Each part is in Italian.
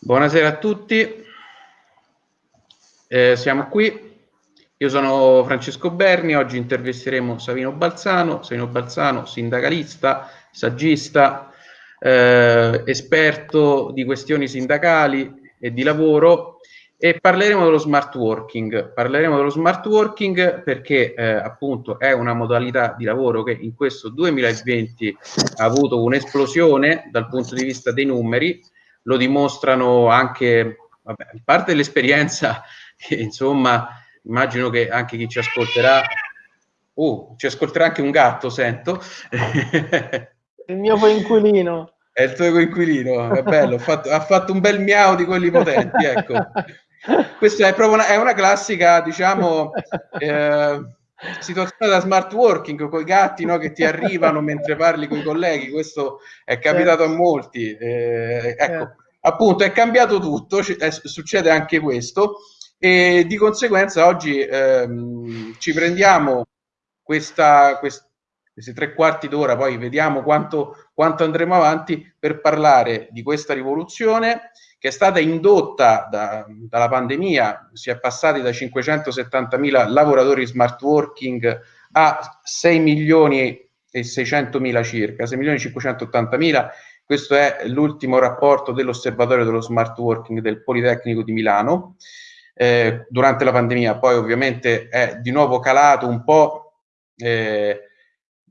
Buonasera a tutti, eh, siamo qui. Io sono Francesco Berni, oggi intervisteremo Savino Balzano, Savino Balzano, sindacalista, saggista, eh, esperto di questioni sindacali e di lavoro e parleremo dello smart working. Parleremo dello smart working perché eh, appunto è una modalità di lavoro che in questo 2020 ha avuto un'esplosione dal punto di vista dei numeri, lo dimostrano anche, vabbè, parte dell'esperienza che insomma immagino che anche chi ci ascolterà, uh, ci ascolterà anche un gatto, sento. Il mio coinquilino. È il tuo coinquilino, è bello, fatto, ha fatto un bel miau di quelli potenti, ecco. Questa è proprio una, è una classica, diciamo, eh, situazione da smart working con i gatti no, che ti arrivano mentre parli con i colleghi. Questo è capitato a molti. Eh, ecco, appunto, è cambiato tutto, è, succede anche questo e di conseguenza oggi ehm, ci prendiamo questa, quest, questi tre quarti d'ora, poi vediamo quanto, quanto andremo avanti per parlare di questa rivoluzione che è stata indotta da, dalla pandemia, si è passati da 570.000 lavoratori smart working a 6 milioni e 600 mila circa, 6 milioni e 580 mila. Questo è l'ultimo rapporto dell'osservatorio dello smart working del Politecnico di Milano eh, durante la pandemia. Poi ovviamente è di nuovo calato un po' eh,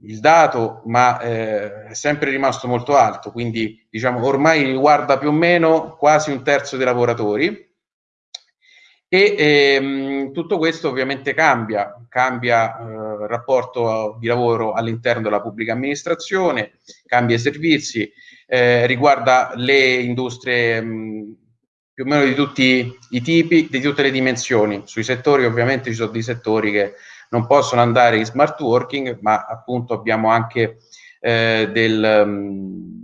il dato, ma eh, è sempre rimasto molto alto, quindi diciamo ormai riguarda più o meno quasi un terzo dei lavoratori. E ehm, tutto questo ovviamente cambia, cambia eh, il rapporto di lavoro all'interno della pubblica amministrazione, cambia i servizi, eh, riguarda le industrie mh, più o meno di tutti i tipi, di tutte le dimensioni. Sui settori ovviamente ci sono dei settori che non possono andare in smart working, ma appunto abbiamo anche eh, del... Um,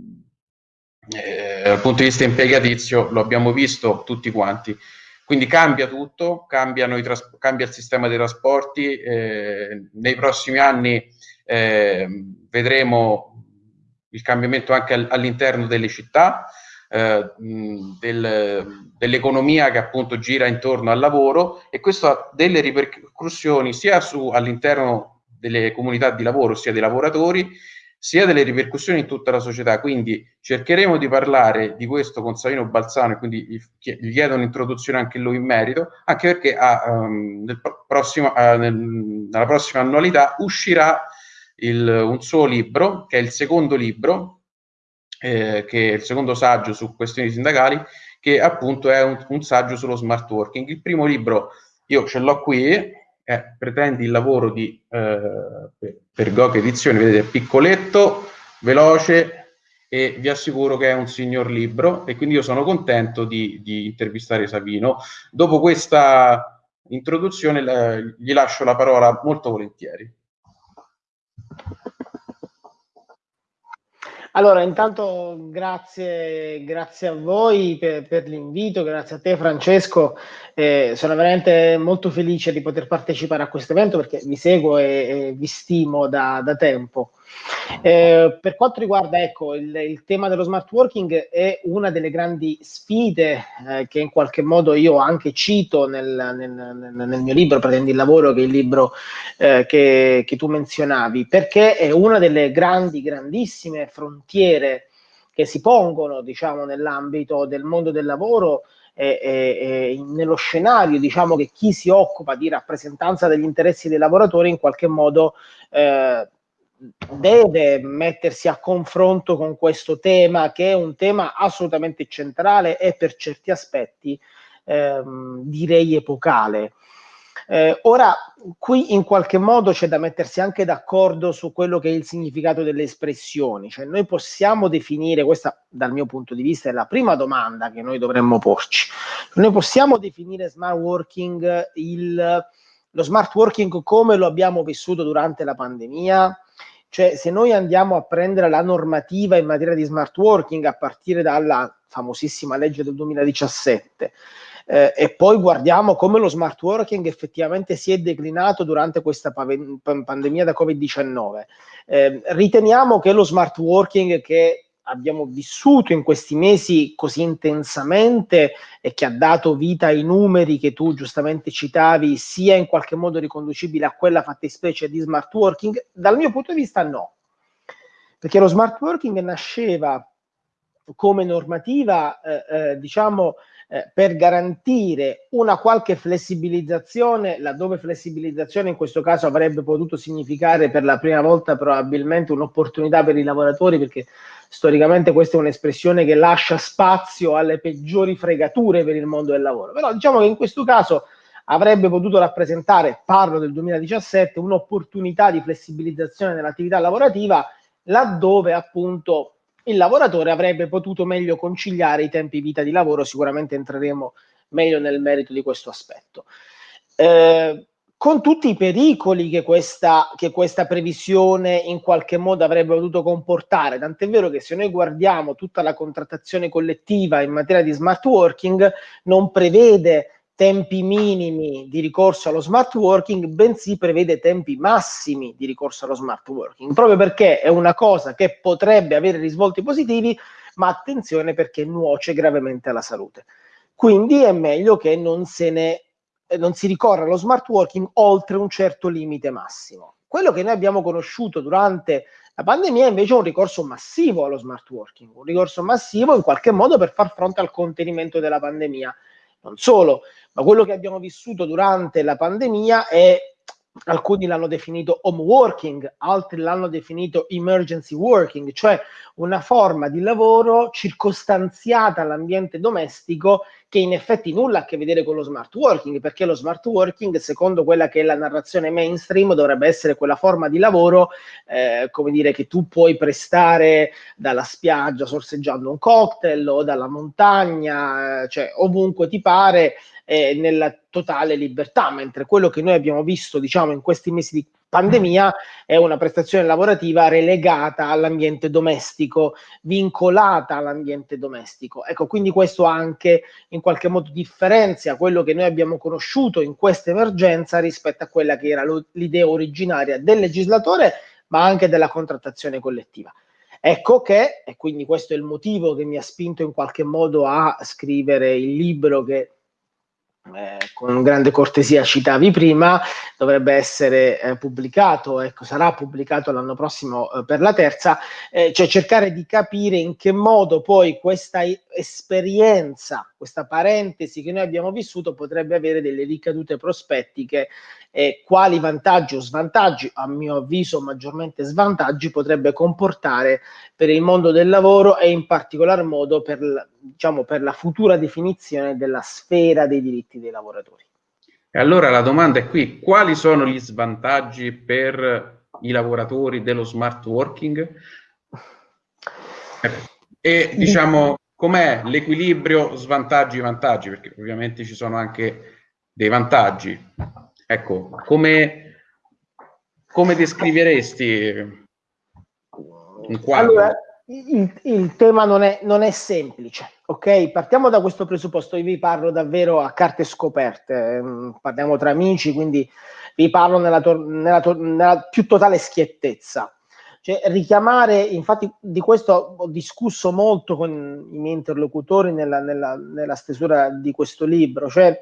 eh, dal punto di vista impiegatizio lo abbiamo visto tutti quanti. Quindi cambia tutto, cambia il sistema dei trasporti, eh, nei prossimi anni eh, vedremo il cambiamento anche all'interno delle città, eh, del, dell'economia che appunto gira intorno al lavoro e questo ha delle ripercussioni sia su, all'interno delle comunità di lavoro, sia dei lavoratori, sia delle ripercussioni in tutta la società. Quindi cercheremo di parlare di questo con Savino Balzano e quindi gli chiedo un'introduzione anche lui in merito, anche perché a, um, nel prossimo, uh, nel, nella prossima annualità uscirà il, un suo libro, che è il secondo libro, eh, che è il secondo saggio su questioni sindacali, che appunto è un, un saggio sullo smart working. Il primo libro io ce l'ho qui, è Pretendi il lavoro di eh, per Gog Edizioni, vedete, è piccoletto, veloce e vi assicuro che è un signor libro e quindi io sono contento di, di intervistare Savino. Dopo questa introduzione eh, gli lascio la parola molto volentieri. Allora, intanto grazie, grazie a voi per, per l'invito, grazie a te Francesco, eh, sono veramente molto felice di poter partecipare a questo evento perché vi seguo e, e vi stimo da, da tempo. Eh, per quanto riguarda ecco, il, il, tema dello smart working è una delle grandi sfide eh, che in qualche modo io anche cito nel, nel, nel, mio libro Pretendi il lavoro, che è il libro eh, che, che tu menzionavi, perché è una delle grandi, grandissime frontiere che si pongono diciamo, nell'ambito del mondo del lavoro e, e, e, nello scenario diciamo che chi si occupa di rappresentanza degli interessi dei lavoratori in qualche modo eh, deve mettersi a confronto con questo tema che è un tema assolutamente centrale e per certi aspetti ehm, direi epocale. Eh, ora, qui in qualche modo c'è da mettersi anche d'accordo su quello che è il significato delle espressioni, cioè noi possiamo definire, questa dal mio punto di vista è la prima domanda che noi dovremmo porci, noi possiamo definire smart working il, lo smart working come lo abbiamo vissuto durante la pandemia? Cioè, se noi andiamo a prendere la normativa in materia di smart working a partire dalla famosissima legge del 2017 eh, e poi guardiamo come lo smart working effettivamente si è declinato durante questa pandemia da Covid-19, eh, riteniamo che lo smart working che abbiamo vissuto in questi mesi così intensamente e che ha dato vita ai numeri che tu giustamente citavi, sia in qualche modo riconducibile a quella fattispecie di smart working? Dal mio punto di vista no, perché lo smart working nasceva come normativa, eh, eh, diciamo, eh, per garantire una qualche flessibilizzazione, laddove flessibilizzazione in questo caso avrebbe potuto significare per la prima volta probabilmente un'opportunità per i lavoratori, perché storicamente questa è un'espressione che lascia spazio alle peggiori fregature per il mondo del lavoro. Però diciamo che in questo caso avrebbe potuto rappresentare, parlo del 2017, un'opportunità di flessibilizzazione dell'attività lavorativa laddove appunto il lavoratore avrebbe potuto meglio conciliare i tempi vita di lavoro, sicuramente entreremo meglio nel merito di questo aspetto. Eh, con tutti i pericoli che questa, che questa previsione in qualche modo avrebbe potuto comportare, tant'è vero che se noi guardiamo tutta la contrattazione collettiva in materia di smart working, non prevede tempi minimi di ricorso allo smart working, bensì prevede tempi massimi di ricorso allo smart working, proprio perché è una cosa che potrebbe avere risvolti positivi, ma attenzione perché nuoce gravemente alla salute. Quindi è meglio che non, ne, non si ricorra allo smart working oltre un certo limite massimo. Quello che noi abbiamo conosciuto durante la pandemia è invece un ricorso massivo allo smart working, un ricorso massivo in qualche modo per far fronte al contenimento della pandemia. Non solo, ma quello che abbiamo vissuto durante la pandemia è alcuni l'hanno definito home working, altri l'hanno definito emergency working, cioè una forma di lavoro circostanziata all'ambiente domestico che in effetti nulla ha a che vedere con lo smart working, perché lo smart working, secondo quella che è la narrazione mainstream, dovrebbe essere quella forma di lavoro, eh, come dire, che tu puoi prestare dalla spiaggia sorseggiando un cocktail o dalla montagna, eh, cioè ovunque ti pare, eh, nella totale libertà, mentre quello che noi abbiamo visto, diciamo, in questi mesi di pandemia è una prestazione lavorativa relegata all'ambiente domestico, vincolata all'ambiente domestico. Ecco, quindi questo anche in qualche modo differenzia quello che noi abbiamo conosciuto in questa emergenza rispetto a quella che era l'idea originaria del legislatore, ma anche della contrattazione collettiva. Ecco che, e quindi questo è il motivo che mi ha spinto in qualche modo a scrivere il libro che eh, con grande cortesia citavi prima, dovrebbe essere eh, pubblicato, ecco, sarà pubblicato l'anno prossimo eh, per la terza, eh, cioè cercare di capire in che modo poi questa esperienza, questa parentesi che noi abbiamo vissuto potrebbe avere delle ricadute prospettiche e quali vantaggi o svantaggi, a mio avviso maggiormente svantaggi, potrebbe comportare per il mondo del lavoro e in particolar modo per, diciamo, per la futura definizione della sfera dei diritti dei lavoratori. E allora la domanda è qui, quali sono gli svantaggi per i lavoratori dello smart working? E diciamo, com'è l'equilibrio svantaggi-vantaggi? Perché ovviamente ci sono anche dei vantaggi. Ecco, come, come descriveresti un quadro? Allora, il, il tema non è, non è, semplice, ok? Partiamo da questo presupposto, io vi parlo davvero a carte scoperte, mm, parliamo tra amici, quindi vi parlo nella, nella, nella più totale schiettezza. Cioè, richiamare, infatti di questo ho discusso molto con i miei interlocutori nella, nella, nella stesura di questo libro, cioè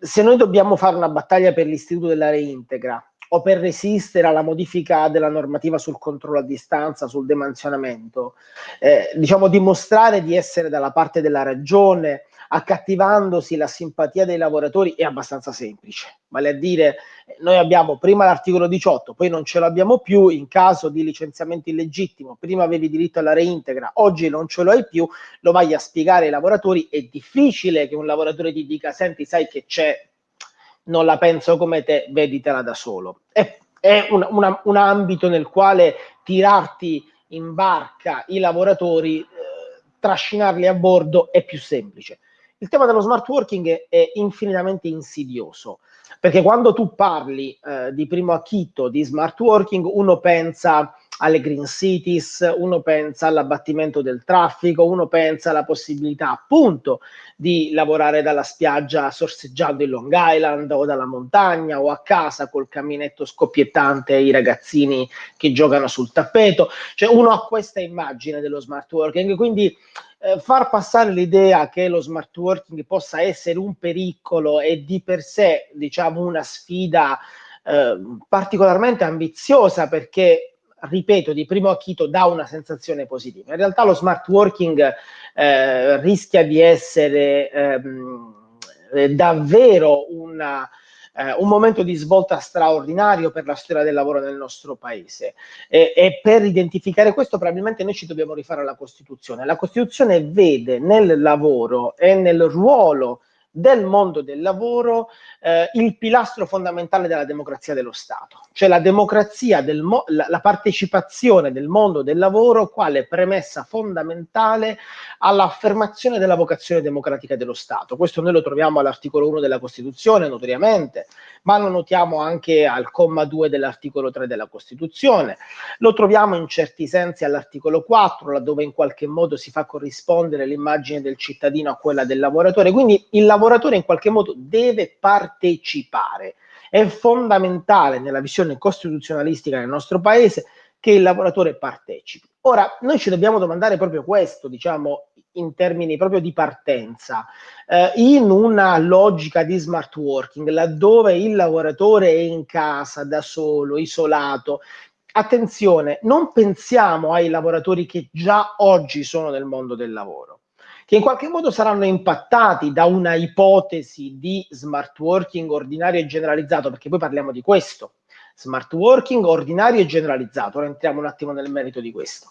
se noi dobbiamo fare una battaglia per l'istituto della reintegra o per resistere alla modifica della normativa sul controllo a distanza, sul demansionamento, eh, diciamo dimostrare di essere dalla parte della ragione, accattivandosi la simpatia dei lavoratori è abbastanza semplice. Vale a dire, noi abbiamo prima l'articolo 18, poi non ce l'abbiamo più in caso di licenziamento illegittimo, prima avevi diritto alla reintegra, oggi non ce lo hai più, lo vai a spiegare ai lavoratori, è difficile che un lavoratore ti dica, senti, sai che c'è, non la penso come te, veditela da solo. È, è un, una, un ambito nel quale tirarti in barca i lavoratori, eh, trascinarli a bordo è più semplice il tema dello smart working è infinitamente insidioso, perché quando tu parli eh, di primo acchito di smart working, uno pensa alle green cities, uno pensa all'abbattimento del traffico, uno pensa alla possibilità appunto di lavorare dalla spiaggia sorseggiando in Long Island o dalla montagna o a casa col caminetto scoppiettante e i ragazzini che giocano sul tappeto. Cioè uno ha questa immagine dello smart working, quindi eh, far passare l'idea che lo smart working possa essere un pericolo e di per sé, diciamo, una sfida eh, particolarmente ambiziosa perché ripeto, di primo acchito dà una sensazione positiva. In realtà lo smart working eh, rischia di essere ehm, davvero una, eh, un momento di svolta straordinario per la storia del lavoro nel nostro paese e, e, per identificare questo probabilmente noi ci dobbiamo rifare alla Costituzione. La Costituzione vede nel lavoro e nel ruolo del mondo del lavoro eh, il pilastro fondamentale della democrazia dello Stato, cioè la democrazia, del la, la partecipazione del mondo del lavoro quale premessa fondamentale all'affermazione della vocazione democratica dello Stato. Questo noi lo troviamo all'articolo 1 della Costituzione, notoriamente, ma lo notiamo anche al comma 2 dell'articolo 3 della Costituzione, lo troviamo in certi sensi all'articolo 4, laddove in qualche modo si fa corrispondere l'immagine del cittadino a quella del lavoratore, quindi il lavoratore in qualche modo deve partecipare. È fondamentale nella visione costituzionalistica del nostro paese che il lavoratore partecipi. Ora, noi ci dobbiamo domandare proprio questo, diciamo, in termini proprio di partenza, eh, in una logica di smart working, laddove il lavoratore è in casa, da solo, isolato, attenzione, non pensiamo ai lavoratori che già oggi sono nel mondo del lavoro che in qualche modo saranno impattati da una ipotesi di smart working ordinario e generalizzato, perché poi parliamo di questo, smart working ordinario e generalizzato. Ora entriamo un attimo nel merito di questo.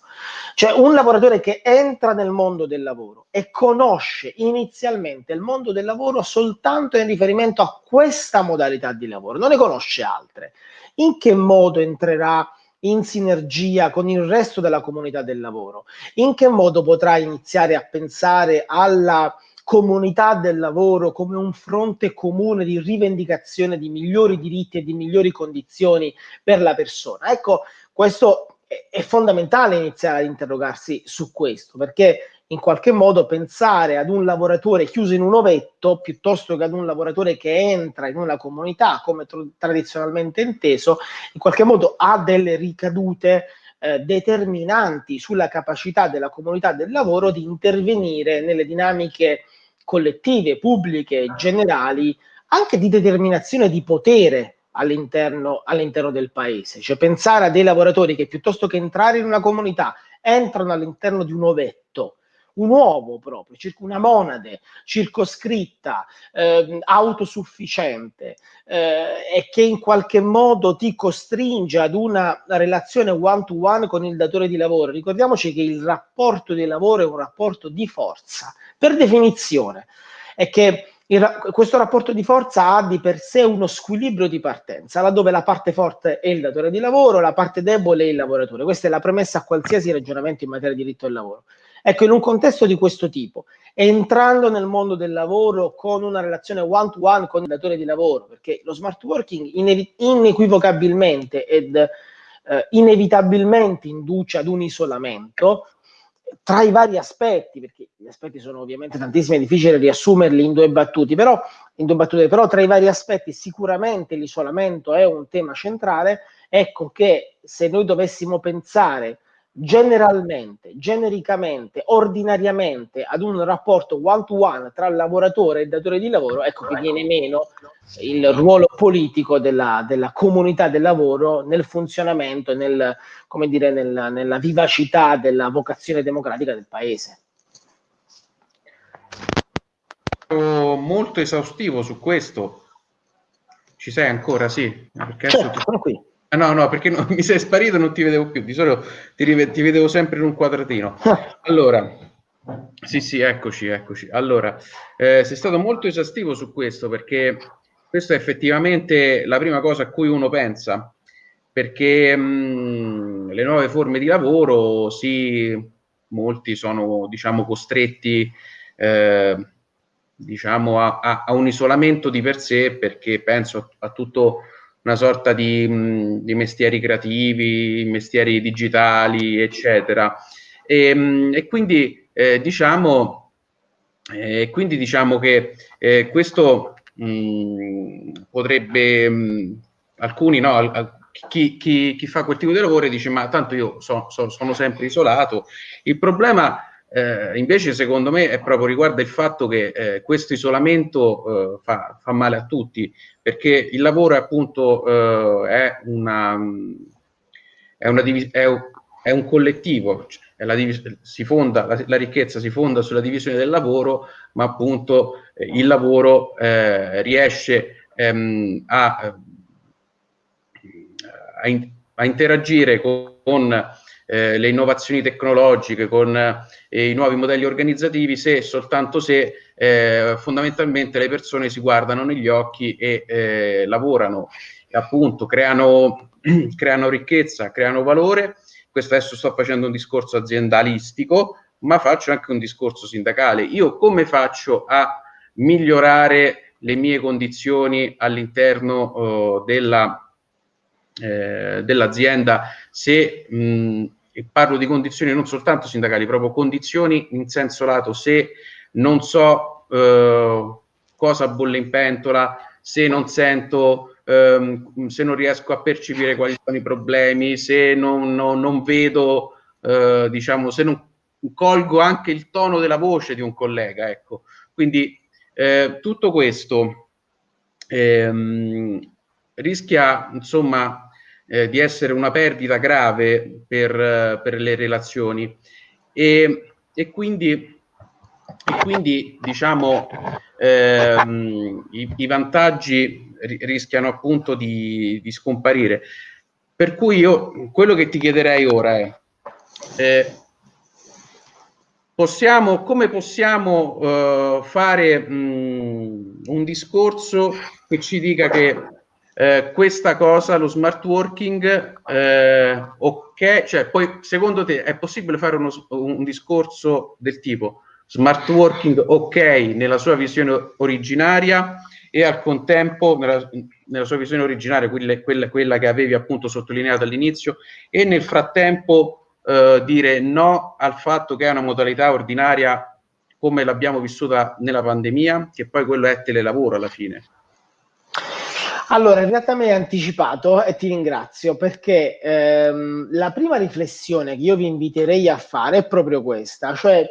Cioè un lavoratore che entra nel mondo del lavoro e conosce inizialmente il mondo del lavoro soltanto in riferimento a questa modalità di lavoro, non ne conosce altre. In che modo entrerà in sinergia con il resto della comunità del lavoro? In che modo potrà iniziare a pensare alla comunità del lavoro come un fronte comune di rivendicazione di migliori diritti e di migliori condizioni per la persona? Ecco, questo è, fondamentale iniziare ad interrogarsi su questo, perché in qualche modo pensare ad un lavoratore chiuso in un ovetto piuttosto che ad un lavoratore che entra in una comunità come tr- tradizionalmente inteso, in qualche modo ha delle ricadute eh, determinanti sulla capacità della comunità del lavoro di intervenire nelle dinamiche collettive, pubbliche, generali, anche di determinazione di potere all'interno, all'interno del paese. Cioè pensare a dei lavoratori che piuttosto che entrare in una comunità entrano all'interno di un ovetto un uovo proprio, una monade circoscritta, eh, autosufficiente eh, e che in qualche modo ti costringe ad una relazione one to one con il datore di lavoro. Ricordiamoci che il rapporto di lavoro è un rapporto di forza, per definizione, è che il, questo rapporto di forza ha di per sé uno squilibrio di partenza, laddove la parte forte è il datore di lavoro, la parte debole è il lavoratore. Questa è la premessa a qualsiasi ragionamento in materia di diritto del lavoro. Ecco, in un contesto di questo tipo, entrando nel mondo del lavoro con una relazione one to one con il datore di lavoro, perché lo smart working inequivocabilmente ed eh, inevitabilmente induce ad un isolamento, tra i vari aspetti, perché gli aspetti sono ovviamente tantissimi, è difficile riassumerli in due battute, però, in due battute, però tra i vari aspetti sicuramente l'isolamento è un tema centrale, ecco che se noi dovessimo pensare generalmente, genericamente, ordinariamente ad un rapporto one to one tra lavoratore e datore di lavoro, ecco che viene meno il ruolo politico della, della comunità del lavoro nel funzionamento e nel, come dire, nel, nella vivacità della vocazione democratica del paese. Molto esaustivo su questo. Ci sei ancora? Sì, perché certo, sono qui. Ah, no, no, perché no, mi sei sparito e non ti vedevo più. Di solito ti, rive- ti vedevo sempre in un quadratino. Allora, sì, sì, eccoci, eccoci. Allora, eh, sei stato molto esaustivo su questo perché questa è effettivamente la prima cosa a cui uno pensa, perché mh, le nuove forme di lavoro, sì, molti sono, diciamo, costretti, eh, diciamo, a, a, a, un isolamento di per sé perché penso a, a tutto una sorta di, mh, di mestieri creativi, mestieri digitali, eccetera. E, mh, e quindi eh, diciamo, eh, quindi diciamo che eh, questo mh, potrebbe, mh, alcuni no, al, chi, chi, chi, fa quel tipo di lavoro dice ma tanto io so, so, sono sempre isolato. Il problema eh, invece secondo me è proprio riguarda il fatto che eh, questo isolamento eh, fa, fa, male a tutti perché il lavoro è appunto eh, è, una, è, una è, è un collettivo. Cioè, fonda, la, la, ricchezza si fonda sulla divisione del lavoro, ma appunto eh, il lavoro eh, riesce ehm, a, a, in, a, interagire con, con eh, le innovazioni tecnologiche, con eh, i nuovi modelli organizzativi, se soltanto se eh, fondamentalmente le persone si guardano negli occhi e eh, lavorano, e appunto creano, creano ricchezza, creano valore questo adesso sto facendo un discorso aziendalistico, ma faccio anche un discorso sindacale. Io come faccio a migliorare le mie condizioni all'interno uh, della, eh, dell'azienda se mh, parlo di condizioni non soltanto sindacali, proprio condizioni in senso lato, se non so uh, cosa bolle in pentola, se non sento ehm, se non riesco a percepire quali sono i problemi, se non, non, non vedo, eh, diciamo, se non colgo anche il tono della voce di un collega, ecco. Quindi eh, tutto questo ehm, rischia, insomma, eh, di essere una perdita grave per, per le relazioni e, e quindi e quindi diciamo ehm, i, i, vantaggi rischiano appunto di, di, scomparire. Per cui io quello che ti chiederei ora è eh, possiamo, come possiamo uh, fare mh, un discorso che ci dica che eh, questa cosa, lo smart working, eh, ok, cioè poi secondo te è possibile fare uno, un discorso del tipo smart working ok nella sua visione originaria e al contempo nella, nella sua visione originaria, quella, quella, quella, che avevi appunto sottolineato all'inizio, e nel frattempo eh, dire no al fatto che è una modalità ordinaria come l'abbiamo vissuta nella pandemia, che poi quello è telelavoro alla fine. Allora, in realtà mi hai anticipato e ti ringrazio perché ehm, la prima riflessione che io vi inviterei a fare è proprio questa, cioè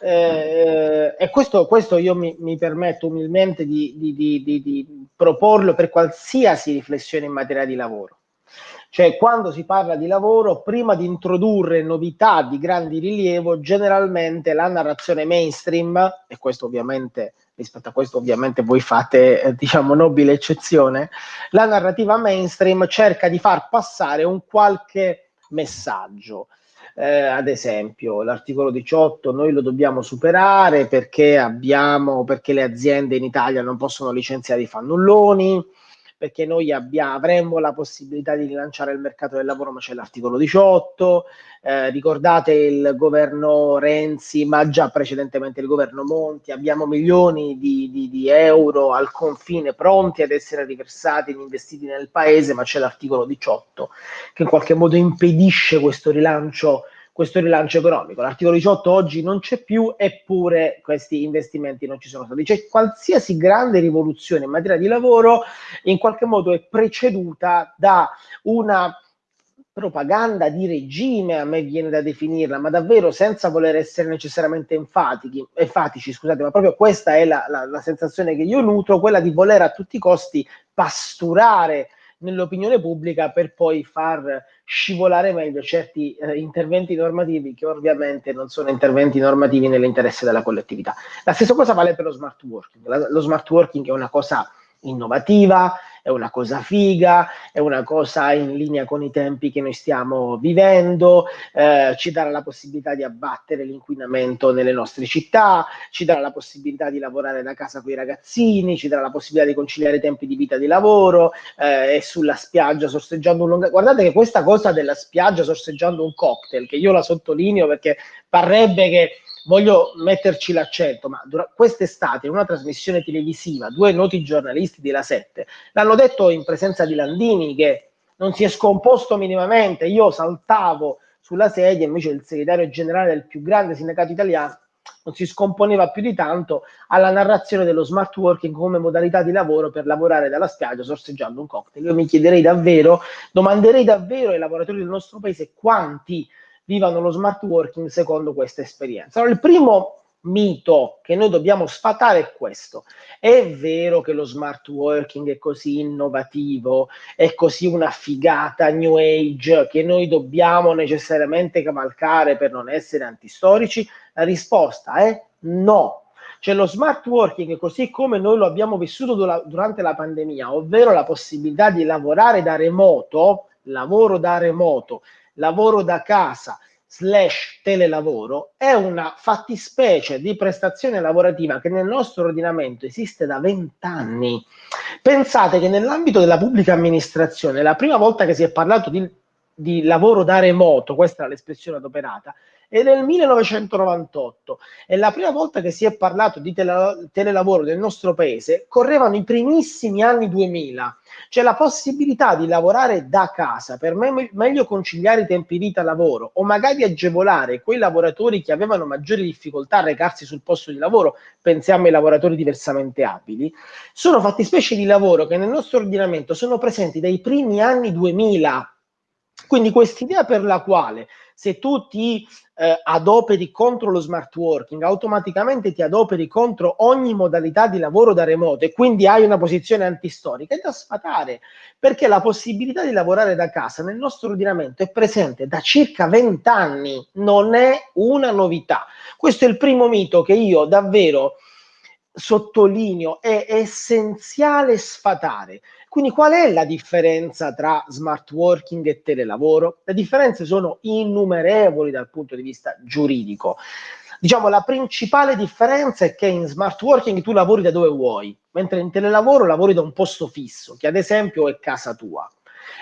eh, e questo, questo, io mi, mi permetto umilmente di, di, di, di, proporlo per qualsiasi riflessione in materia di lavoro. Cioè, quando si parla di lavoro, prima di introdurre novità di grandi rilievo, generalmente la narrazione mainstream, e questo ovviamente, rispetto a questo ovviamente voi fate, eh, diciamo, nobile eccezione, la narrativa mainstream cerca di far passare un qualche messaggio. Eh, ad esempio l'articolo 18 noi lo dobbiamo superare perché abbiamo perché le aziende in Italia non possono licenziare i fannulloni perché noi abbiamo, avremmo la possibilità di rilanciare il mercato del lavoro, ma c'è l'articolo 18, eh, ricordate il governo Renzi, ma già precedentemente il governo Monti, abbiamo milioni di, di, di euro al confine pronti ad essere riversati e investiti nel paese, ma c'è l'articolo 18 che in qualche modo impedisce questo rilancio questo rilancio economico. L'articolo 18 oggi non c'è più, eppure questi investimenti non ci sono stati. Cioè, qualsiasi grande rivoluzione in materia di lavoro in qualche modo è preceduta da una propaganda di regime, a me viene da definirla, ma davvero senza voler essere necessariamente enfatici, enfatici scusate, ma proprio questa è la, la, la sensazione che io nutro, quella di voler a tutti i costi pasturare nell'opinione pubblica per poi far scivolare meglio certi eh, interventi normativi che ovviamente non sono interventi normativi nell'interesse della collettività. La stessa cosa vale per lo smart working. La, lo smart working è una cosa innovativa, è una cosa figa, è una cosa in linea con i tempi che noi stiamo vivendo, eh, ci darà la possibilità di abbattere l'inquinamento nelle nostre città, ci darà la possibilità di lavorare da casa con i ragazzini, ci darà la possibilità di conciliare i tempi di vita di lavoro eh, e sulla spiaggia sorseggiando un lungo... Guardate che questa cosa della spiaggia sorseggiando un cocktail, che io la sottolineo perché parrebbe che voglio metterci l'accento, ma quest'estate in una trasmissione televisiva due noti giornalisti della 7 l'hanno detto in presenza di Landini che non si è scomposto minimamente, io saltavo sulla sedia, invece il segretario generale del più grande sindacato italiano non si scomponeva più di tanto alla narrazione dello smart working come modalità di lavoro per lavorare dalla spiaggia sorseggiando un cocktail. Io mi chiederei davvero, domanderei davvero ai lavoratori del nostro paese quanti vivano lo smart working secondo questa esperienza. Allora, il primo mito che noi dobbiamo sfatare è questo. È vero che lo smart working è così innovativo, è così una figata new age che noi dobbiamo necessariamente cavalcare per non essere antistorici? La risposta è no. Cioè lo smart working, così come noi lo abbiamo vissuto durante la pandemia, ovvero la possibilità di lavorare da remoto, lavoro da remoto, lavoro da casa, slash telelavoro è una fattispecie di prestazione lavorativa che nel nostro ordinamento esiste da vent'anni. Pensate che nell'ambito della pubblica amministrazione la prima volta che si è parlato di, di lavoro da remoto, questa è l'espressione adoperata, è nel 1998 e la prima volta che si è parlato di tele, telelavoro nel nostro paese. Correvano i primissimi anni 2000, cioè la possibilità di lavorare da casa. Per me, meglio conciliare i tempi vita-lavoro o magari agevolare quei lavoratori che avevano maggiori difficoltà a recarsi sul posto di lavoro, pensiamo ai lavoratori diversamente abili, sono fattispecie di lavoro che nel nostro ordinamento sono presenti dai primi anni 2000. Quindi quest'idea per la quale se tu ti eh, adoperi contro lo smart working, automaticamente ti adoperi contro ogni modalità di lavoro da remoto e quindi hai una posizione antistorica, è da sfatare, perché la possibilità di lavorare da casa nel nostro ordinamento è presente da circa 20 anni, non è una novità. Questo è il primo mito che io davvero sottolineo, è essenziale sfatare. Quindi qual è la differenza tra smart working e telelavoro? Le differenze sono innumerevoli dal punto di vista giuridico. Diciamo la principale differenza è che in smart working tu lavori da dove vuoi, mentre in telelavoro lavori da un posto fisso, che ad esempio è casa tua.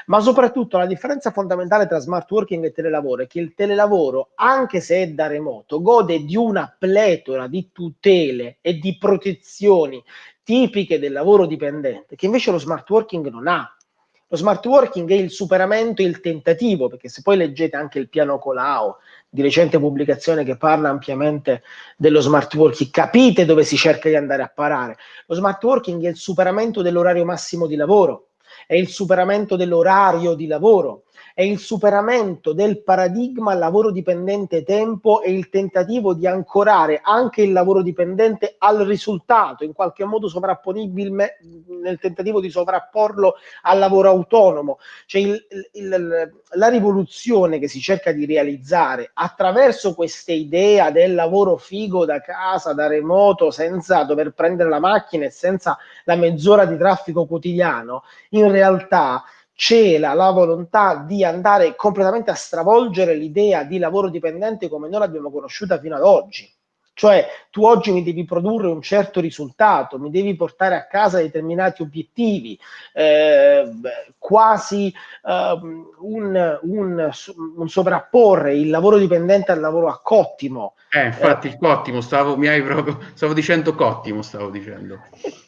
Ma soprattutto la differenza fondamentale tra smart working e telelavoro è che il telelavoro, anche se è da remoto, gode di una pletora di tutele e di protezioni tipiche del lavoro dipendente, che invece lo smart working non ha. Lo smart working è il superamento, il tentativo, perché se poi leggete anche il piano Colau, di recente pubblicazione che parla ampiamente dello smart working, capite dove si cerca di andare a parare. Lo smart working è il superamento dell'orario massimo di lavoro, è il superamento dell'orario di lavoro, è il superamento del paradigma lavoro dipendente tempo e il tentativo di ancorare anche il lavoro dipendente al risultato, in qualche modo sovrapponibile nel tentativo di sovrapporlo al lavoro autonomo. Cioè il, il, la rivoluzione che si cerca di realizzare attraverso questa idea del lavoro figo da casa, da remoto, senza dover prendere la macchina e senza la mezz'ora di traffico quotidiano, in realtà cela la volontà di andare completamente a stravolgere l'idea di lavoro dipendente come noi l'abbiamo conosciuta fino ad oggi. Cioè, tu oggi mi devi produrre un certo risultato, mi devi portare a casa determinati obiettivi, eh, quasi eh, un, un, un, sovrapporre il lavoro dipendente al lavoro a cottimo. Eh, infatti, il cottimo, stavo, mi hai proprio, stavo dicendo cottimo, stavo dicendo.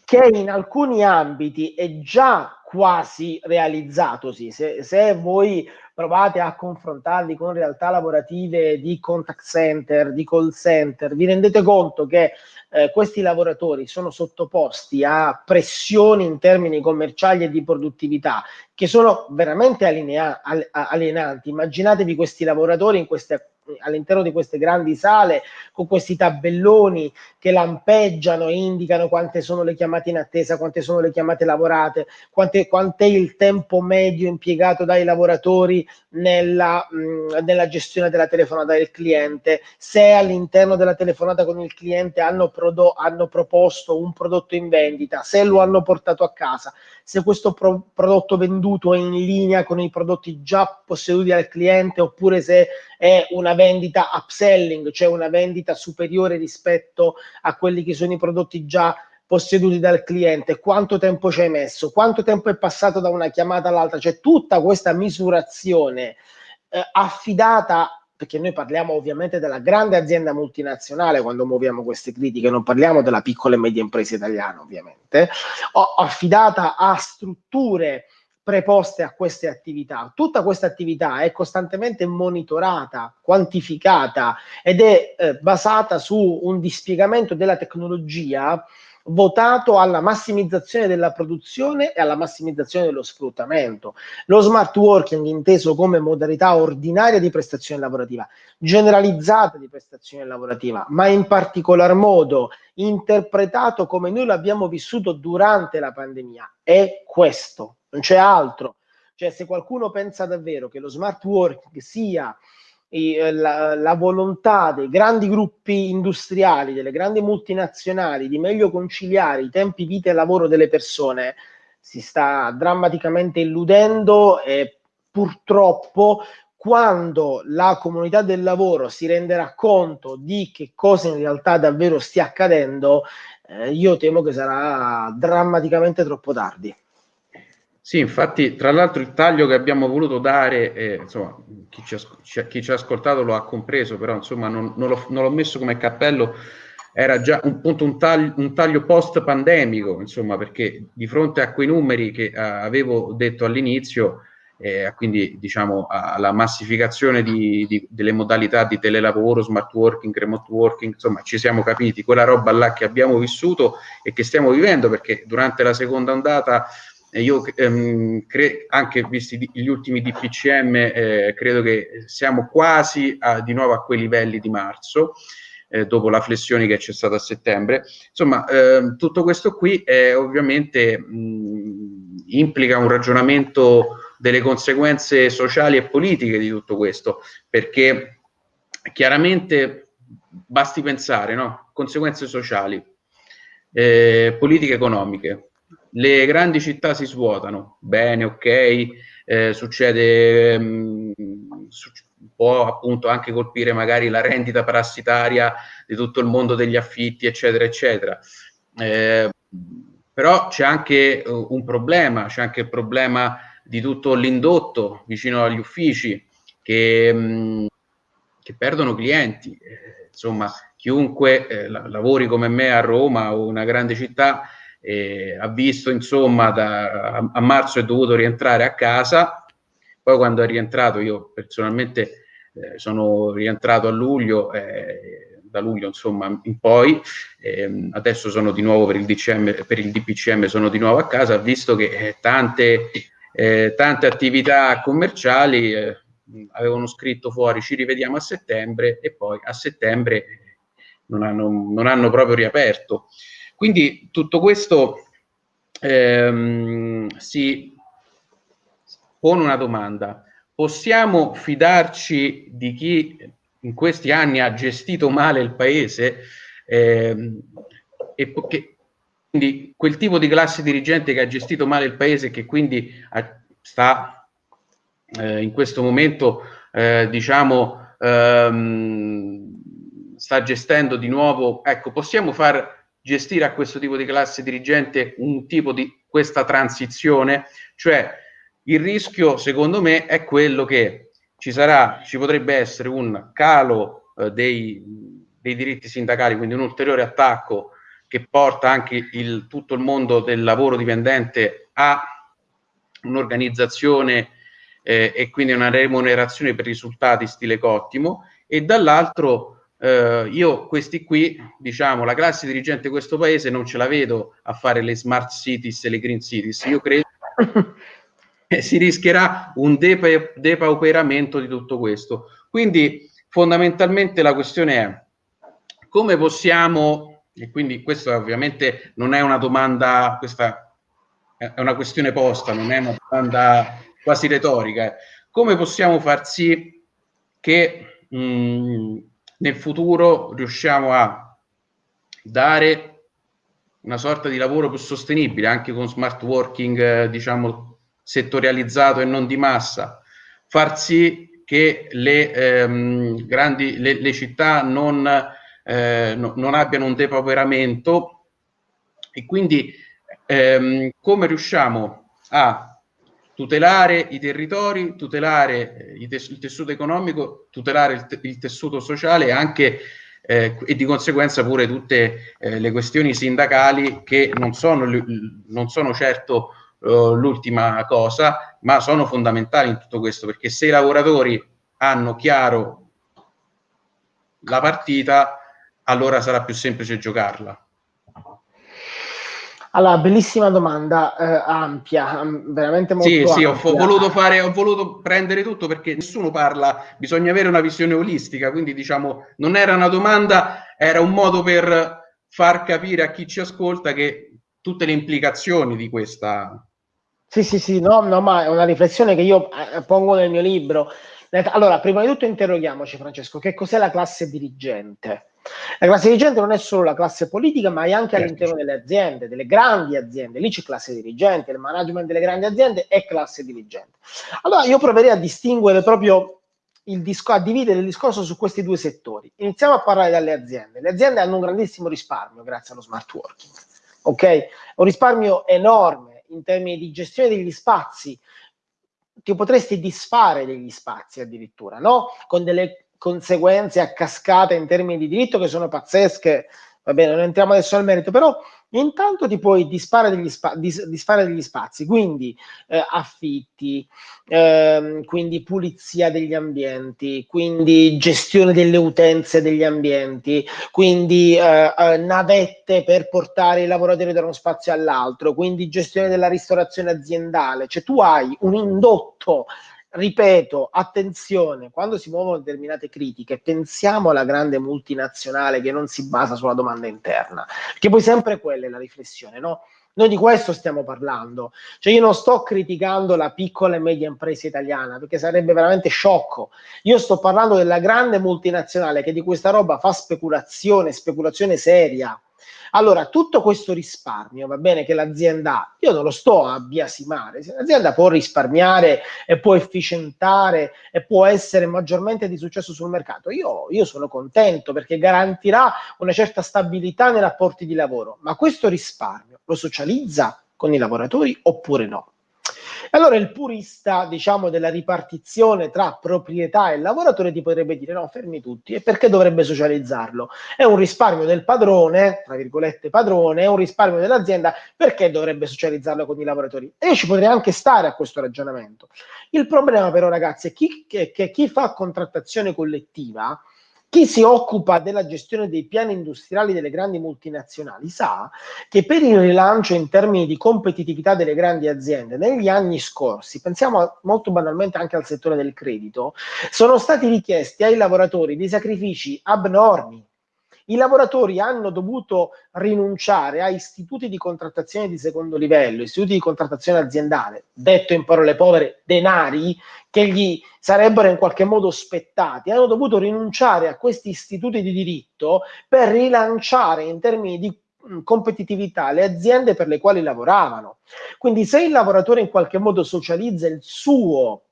Che in alcuni ambiti è già quasi realizzatosi. Se, se voi provate a confrontarli con realtà lavorative di contact center, di call center, vi rendete conto che eh, questi lavoratori sono sottoposti a pressioni in termini commerciali e di produttività che sono veramente alienanti. Immaginatevi questi lavoratori in queste all'interno di queste grandi sale con questi tabelloni che lampeggiano e indicano quante sono le chiamate in attesa, quante sono le chiamate lavorate, quante, quant'è il tempo medio impiegato dai lavoratori nella, mh, nella gestione della telefonata del cliente, se all'interno della telefonata con il cliente hanno, prodo- hanno proposto un prodotto in vendita, se lo hanno portato a casa, se questo pro- prodotto venduto è in linea con i prodotti già posseduti dal cliente oppure se è una vendita upselling, cioè una vendita superiore rispetto a quelli che sono i prodotti già posseduti dal cliente, quanto tempo ci hai messo, quanto tempo è passato da una chiamata all'altra, cioè tutta questa misurazione eh, affidata perché noi parliamo ovviamente della grande azienda multinazionale quando muoviamo queste critiche, non parliamo della piccola e media impresa italiana ovviamente, affidata a strutture preposte a queste attività. Tutta questa attività è costantemente monitorata, quantificata ed è eh, basata su un dispiegamento della tecnologia votato alla massimizzazione della produzione e alla massimizzazione dello sfruttamento. Lo smart working inteso come modalità ordinaria di prestazione lavorativa, generalizzata di prestazione lavorativa, ma in particolar modo interpretato come noi l'abbiamo vissuto durante la pandemia, è questo, non c'è altro. Cioè se qualcuno pensa davvero che lo smart working sia eh, la, la, volontà dei grandi gruppi industriali, delle grandi multinazionali di meglio conciliare i tempi vita e lavoro delle persone si sta drammaticamente illudendo e purtroppo quando la comunità del lavoro si renderà conto di che cosa in realtà davvero stia accadendo, eh, io temo che sarà drammaticamente troppo tardi. Sì, infatti, tra l'altro il taglio che abbiamo voluto dare, eh, insomma, chi ci, ha, chi ci, ha, ascoltato lo ha compreso, però insomma non, non, l'ho, non l'ho, messo come cappello, era già un, punto, un, taglio, un taglio post pandemico, insomma, perché di fronte a quei numeri che uh, avevo detto all'inizio, eh, quindi diciamo alla massificazione di, di, delle modalità di telelavoro, smart working, remote working, insomma ci siamo capiti, quella roba là che abbiamo vissuto e che stiamo vivendo perché durante la seconda ondata io ehm, anche visti gli ultimi DPCM eh, credo che siamo quasi a, di nuovo a quei livelli di marzo eh, dopo la flessione che c'è stata a settembre insomma ehm, tutto questo qui è, ovviamente mh, implica un ragionamento delle conseguenze sociali e politiche di tutto questo perché chiaramente basti pensare no? conseguenze sociali eh, politiche economiche le grandi città si svuotano, bene, ok, eh, succede, mh, mm, su, può appunto anche colpire magari la rendita parassitaria di tutto il mondo degli affitti, eccetera, eccetera. Eh, però c'è anche uh, un problema, c'è anche il problema di tutto l'indotto vicino agli uffici che, mh, mm, che perdono clienti. Eh, insomma, chiunque eh, lavori come me a Roma o una grande città eh, ha visto insomma da, a, a, marzo è dovuto rientrare a casa, poi quando è rientrato io personalmente eh, sono rientrato a luglio, eh, da luglio insomma in poi, ehm, adesso sono di nuovo per il, DCM, per il DPCM, sono di nuovo a casa, ho visto che eh, tante, eh, tante attività commerciali avevano scritto fuori ci rivediamo a settembre e poi a settembre non hanno, non hanno proprio riaperto. Quindi tutto questo ehm, si pone una domanda. Possiamo fidarci di chi in questi anni ha gestito male il paese ehm, e che, quindi quel tipo di classe dirigente che ha gestito male il paese e che quindi ha, sta eh, in questo momento eh, diciamo ehm, sta gestendo di nuovo ecco possiamo far gestire a questo tipo di classe dirigente un tipo di questa transizione, cioè il rischio secondo me è quello che ci sarà, ci potrebbe essere un calo eh, dei, dei, diritti sindacali, quindi un ulteriore attacco che porta anche il, tutto il mondo del lavoro dipendente a un'organizzazione eh, e quindi una remunerazione per risultati stile Cottimo e dall'altro Uh, io questi qui, diciamo, la classe dirigente di questo paese non ce la vedo a fare le smart cities e le green cities. Io credo che si rischierà un depa- depauperamento di tutto questo. Quindi fondamentalmente la questione è come possiamo, e quindi questa ovviamente non è una domanda, questa è una questione posta, non è una domanda quasi retorica, eh. come possiamo far sì che mh, mm, nel futuro riusciamo a dare una sorta di lavoro più sostenibile anche con smart working eh, diciamo settorializzato e non di massa. Far sì che le ehm, grandi le, le, città non, eh, no, non abbiano un depauperamento. E quindi ehm, come riusciamo a tutelare i territori, tutelare eh, il tessuto economico, tutelare il, il tessuto sociale e anche eh, e di conseguenza pure tutte eh, le questioni sindacali che non sono, non sono certo uh, l'ultima cosa, ma sono fondamentali in tutto questo, perché se i lavoratori hanno chiaro la partita, allora sarà più semplice giocarla. Allora, bellissima domanda, eh, ampia, veramente molto Sì, sì, ho, ho, voluto fare, ho voluto prendere tutto perché nessuno parla, bisogna avere una visione olistica, quindi diciamo, non era una domanda, era un modo per far capire a chi ci ascolta che tutte le implicazioni di questa... Sì, sì, sì, no, no, ma è una riflessione che io eh, pongo nel mio libro. Allora, prima di tutto interroghiamoci, Francesco, che cos'è la classe dirigente? La classe dirigente non è solo la classe politica, ma è anche certo. all'interno delle aziende, delle grandi aziende. Lì c'è classe dirigente, il management delle grandi aziende è classe dirigente. Allora io proverei a distinguere proprio il disco, a dividere il discorso su questi due settori. Iniziamo a parlare dalle aziende. Le aziende hanno un grandissimo risparmio grazie allo smart working. Ok? Un risparmio enorme in termini di gestione degli spazi. Ti potresti disfare degli spazi addirittura, no? Con delle conseguenze a cascata in termini di diritto che sono pazzesche, va bene, non entriamo adesso al merito, però intanto ti puoi disfare degli, spa- dis- degli spazi, quindi eh, affitti, ehm, quindi pulizia degli ambienti, quindi gestione delle utenze degli ambienti, quindi eh, eh, navette per portare i lavoratori da uno spazio all'altro, quindi gestione della ristorazione aziendale, cioè tu hai un indotto ripeto, attenzione, quando si muovono determinate critiche, pensiamo alla grande multinazionale che non si basa sulla domanda interna, che poi sempre quella è la riflessione, no? Noi di questo stiamo parlando, cioè io non sto criticando la piccola e media impresa italiana perché sarebbe veramente sciocco, io sto parlando della grande multinazionale che di questa roba fa speculazione, speculazione seria, allora, tutto questo risparmio, va bene che l'azienda ha, io non lo sto a biasimare, se l'azienda può risparmiare e può efficientare e può essere maggiormente di successo sul mercato, io, io sono contento perché garantirà una certa stabilità nei rapporti di lavoro, ma questo risparmio lo socializza con i lavoratori oppure no? Allora il purista, diciamo, della ripartizione tra proprietà e lavoratore ti potrebbe dire no, fermi tutti, e perché dovrebbe socializzarlo? È un risparmio del padrone, tra virgolette padrone, è un risparmio dell'azienda, perché dovrebbe socializzarlo con i lavoratori? E io ci potrei anche stare a questo ragionamento. Il problema però ragazzi è chi, che, che chi fa contrattazione collettiva chi si occupa della gestione dei piani industriali delle grandi multinazionali sa che per il rilancio in termini di competitività delle grandi aziende negli anni scorsi, pensiamo molto banalmente anche al settore del credito, sono stati richiesti ai lavoratori dei sacrifici abnormi i lavoratori hanno dovuto rinunciare a istituti di contrattazione di secondo livello, istituti di contrattazione aziendale, detto in parole povere, denari che gli sarebbero in qualche modo spettati, hanno dovuto rinunciare a questi istituti di diritto per rilanciare in termini di mm, competitività le aziende per le quali lavoravano. Quindi se il lavoratore in qualche modo socializza il suo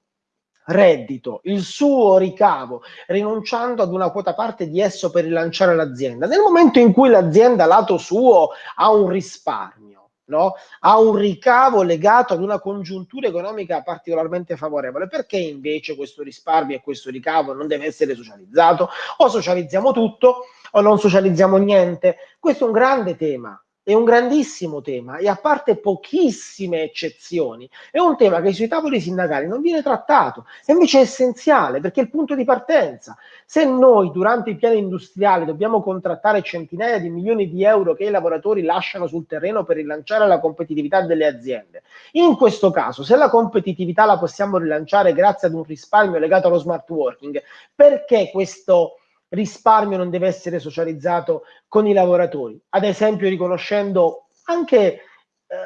reddito, il suo ricavo, rinunciando ad una quota parte di esso per rilanciare l'azienda. Nel momento in cui l'azienda lato suo ha un risparmio, no? ha un ricavo legato ad una congiuntura economica particolarmente favorevole, perché invece questo risparmio e questo ricavo non deve essere socializzato? O socializziamo tutto o non socializziamo niente? Questo è un grande tema è un grandissimo tema e a parte pochissime eccezioni, è un tema che sui tavoli sindacali non viene trattato e invece è essenziale perché è il punto di partenza. Se noi durante i piani industriali dobbiamo contrattare centinaia di milioni di euro che i lavoratori lasciano sul terreno per rilanciare la competitività delle aziende, in questo caso se la competitività la possiamo rilanciare grazie ad un risparmio legato allo smart working, perché questo risparmio non deve essere socializzato con i lavoratori, ad esempio riconoscendo anche eh,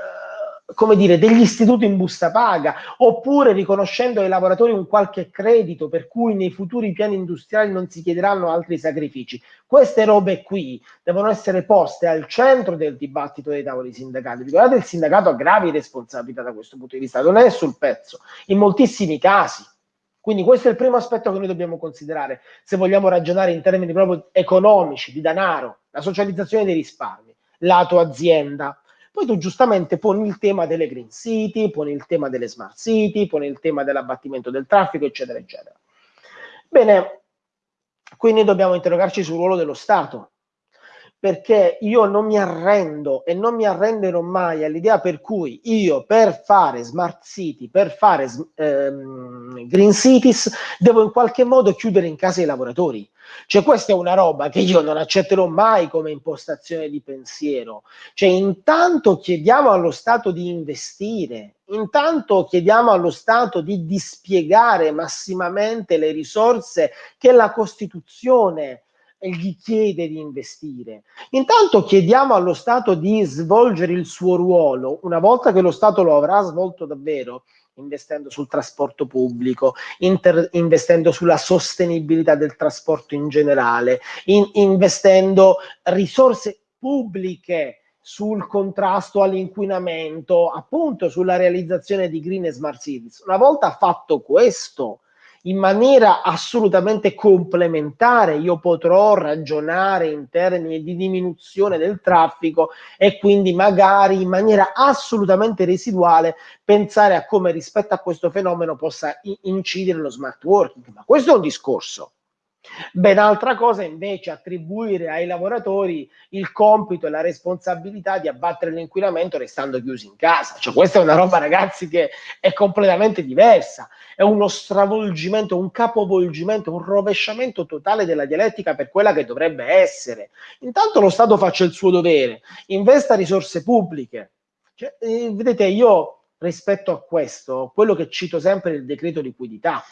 come dire, degli istituti in busta paga, oppure riconoscendo ai lavoratori un qualche credito per cui nei futuri piani industriali non si chiederanno altri sacrifici. Queste robe qui devono essere poste al centro del dibattito dei tavoli sindacali. Ricordate, il sindacato ha gravi responsabilità da questo punto di vista, non è sul pezzo, in moltissimi casi. Quindi questo è il primo aspetto che noi dobbiamo considerare se vogliamo ragionare in termini proprio economici, di denaro, la socializzazione dei risparmi, lato azienda. Poi tu giustamente poni il tema delle green city, poni il tema delle smart city, poni il tema dell'abbattimento del traffico, eccetera, eccetera. Bene, quindi dobbiamo interrogarci sul ruolo dello Stato perché io non mi arrendo e non mi arrenderò mai all'idea per cui io per fare smart city, per fare ehm, green cities, devo in qualche modo chiudere in casa i lavoratori. Cioè questa è una roba che io non accetterò mai come impostazione di pensiero. Cioè intanto chiediamo allo Stato di investire, intanto chiediamo allo Stato di dispiegare massimamente le risorse che la Costituzione gli chiede di investire. Intanto chiediamo allo Stato di svolgere il suo ruolo, una volta che lo Stato lo avrà svolto davvero, investendo sul trasporto pubblico, investendo sulla sostenibilità del trasporto in generale, in- investendo risorse pubbliche sul contrasto all'inquinamento, appunto sulla realizzazione di green e smart cities. Una volta fatto questo, in maniera assolutamente complementare io potrò ragionare in termini di diminuzione del traffico e quindi magari in maniera assolutamente residuale pensare a come rispetto a questo fenomeno possa incidere lo smart working. Ma questo è un discorso. Ben altra cosa invece attribuire ai lavoratori il compito e la responsabilità di abbattere l'inquinamento restando chiusi in casa. Cioè, questa è una roba, ragazzi, che è completamente diversa. È uno stravolgimento, un capovolgimento, un rovesciamento totale della dialettica per quella che dovrebbe essere. Intanto lo Stato faccia il suo dovere, investa risorse pubbliche. Cioè, eh, vedete, io rispetto a questo, quello che cito sempre è il decreto liquidità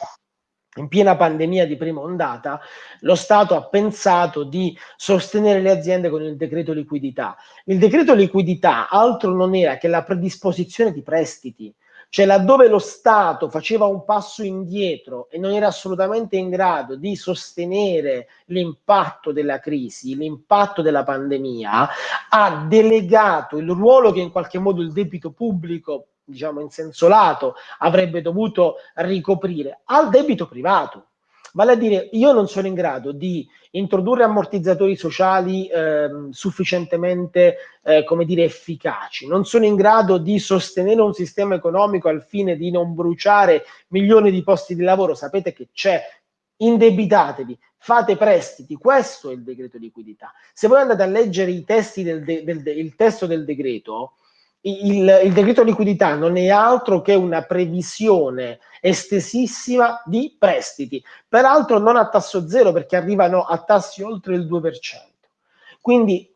in piena pandemia di prima ondata, lo Stato ha pensato di sostenere le aziende con il decreto liquidità. Il decreto liquidità altro non era che la predisposizione di prestiti, cioè laddove lo Stato faceva un passo indietro e non era assolutamente in grado di sostenere l'impatto della crisi, l'impatto della pandemia, ha delegato il ruolo che in qualche modo il debito pubblico diciamo in senso lato, avrebbe dovuto ricoprire al debito privato. Vale a dire, io non sono in grado di introdurre ammortizzatori sociali eh, sufficientemente, eh, come dire, efficaci, non sono in grado di sostenere un sistema economico al fine di non bruciare milioni di posti di lavoro. Sapete che c'è, indebitatevi, fate prestiti, questo è il decreto liquidità. Se voi andate a leggere i testi del, de, del de, del decreto, il, il, decreto liquidità non è altro che una previsione estesissima di prestiti, peraltro non a tasso zero perché arrivano a tassi oltre il 2%. Quindi,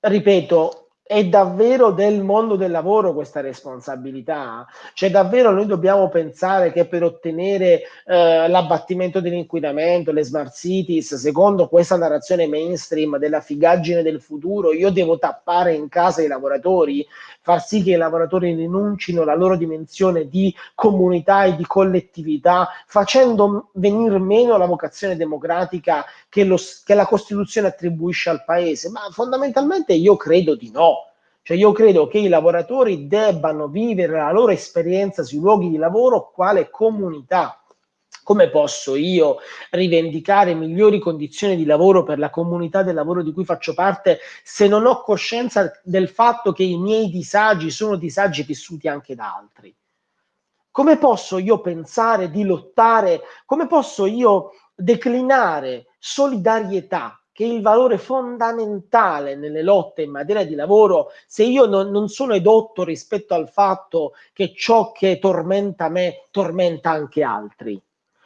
ripeto, è davvero del mondo del lavoro questa responsabilità? Cioè davvero noi dobbiamo pensare che per ottenere eh, l'abbattimento dell'inquinamento, le smart cities, secondo questa narrazione mainstream della figaggine del futuro, io devo tappare in casa i lavoratori, far sì che i lavoratori rinuncino alla loro dimensione di comunità e di collettività, facendo venire meno la vocazione democratica che, lo, che la Costituzione attribuisce al Paese? Ma fondamentalmente io credo di no. Cioè io credo che i lavoratori debbano vivere la loro esperienza sui luoghi di lavoro quale comunità. Come posso io rivendicare migliori condizioni di lavoro per la comunità del lavoro di cui faccio parte se non ho coscienza del fatto che i miei disagi sono disagi vissuti anche da altri? Come posso io pensare di lottare? Come posso io declinare solidarietà, che è il valore fondamentale nelle lotte in materia di lavoro, se io non, non sono edotto rispetto al fatto che ciò che tormenta me tormenta anche altri.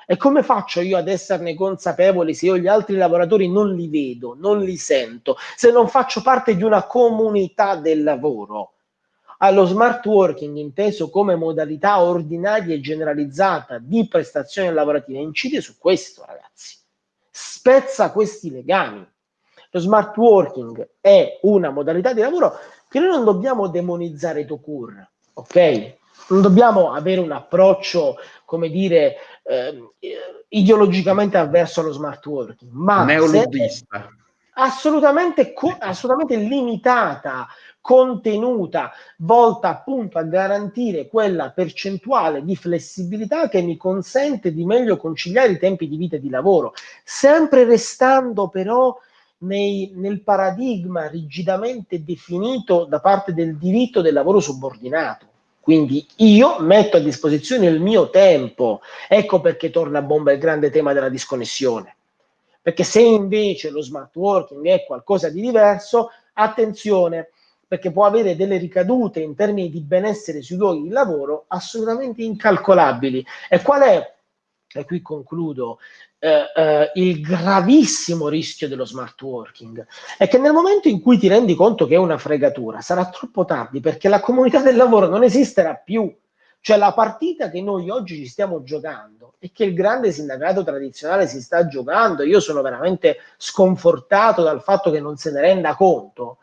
E come faccio io ad esserne consapevole se io gli altri lavoratori non li vedo, non li sento, se non faccio parte di una comunità del lavoro? Allo smart working, inteso come modalità ordinaria e generalizzata di prestazione lavorativa, incide su questo, ragazzi spezza questi legami. Lo smart working è una modalità di lavoro che noi non dobbiamo demonizzare to cure, ok? Non dobbiamo avere un approccio, come dire, eh, ideologicamente avverso allo smart working, ma neoluddista. Assolutamente, assolutamente limitata contenuta, volta appunto a garantire quella percentuale di flessibilità che mi consente di meglio conciliare i tempi di vita e di lavoro, sempre restando però nei, nel paradigma rigidamente definito da parte del diritto del lavoro subordinato. Quindi io metto a disposizione il mio tempo. Ecco perché torna a bomba il grande tema della disconnessione. Perché se invece lo smart working è qualcosa di diverso, attenzione, perché può avere delle ricadute in termini di benessere sui luoghi di lavoro assolutamente incalcolabili. E qual è, e qui concludo, eh, eh, il gravissimo rischio dello smart working? È che nel momento in cui ti rendi conto che è una fregatura, sarà troppo tardi perché la comunità del lavoro non esisterà più. Cioè la partita che noi oggi ci stiamo giocando e che il grande sindacato tradizionale si sta giocando, io sono veramente sconfortato dal fatto che non se ne renda conto,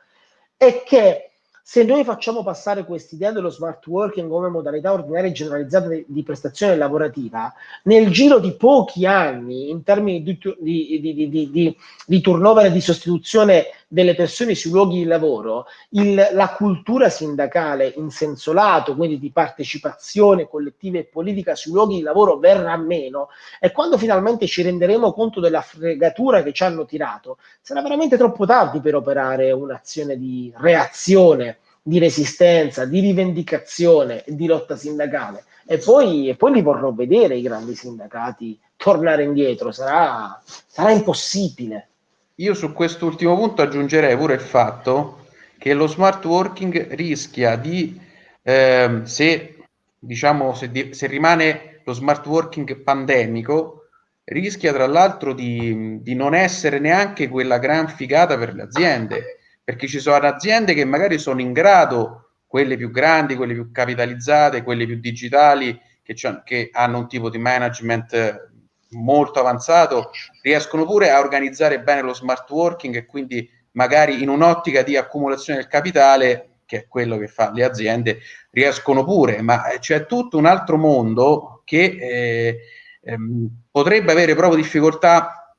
è che se noi facciamo passare quest'idea dello smart working come modalità ordinaria e generalizzata di, di, prestazione lavorativa, nel giro di pochi anni, in termini di, di, di turnover e di sostituzione delle persone sui luoghi di lavoro, il, la cultura sindacale in senso lato, quindi di partecipazione collettiva e politica sui luoghi di lavoro verrà meno e quando finalmente ci renderemo conto della fregatura che ci hanno tirato, sarà veramente troppo tardi per operare un'azione di reazione, di resistenza, di rivendicazione e di lotta sindacale. E poi, e poi li vorrò vedere i grandi sindacati tornare indietro, sarà, sarà impossibile. Io su quest'ultimo punto aggiungerei pure il fatto che lo smart working rischia di, eh, se diciamo, se, di, se, rimane lo smart working pandemico, rischia tra l'altro di, di non essere neanche quella gran figata per le aziende, perché ci sono aziende che magari sono in grado, quelle più grandi, quelle più capitalizzate, quelle più digitali, che, che hanno un tipo di management molto avanzato, riescono pure a organizzare bene lo smart working e quindi magari in un'ottica di accumulazione del capitale, che è quello che fa le aziende, riescono pure, ma c'è tutto un altro mondo che eh, ehm, potrebbe avere proprio difficoltà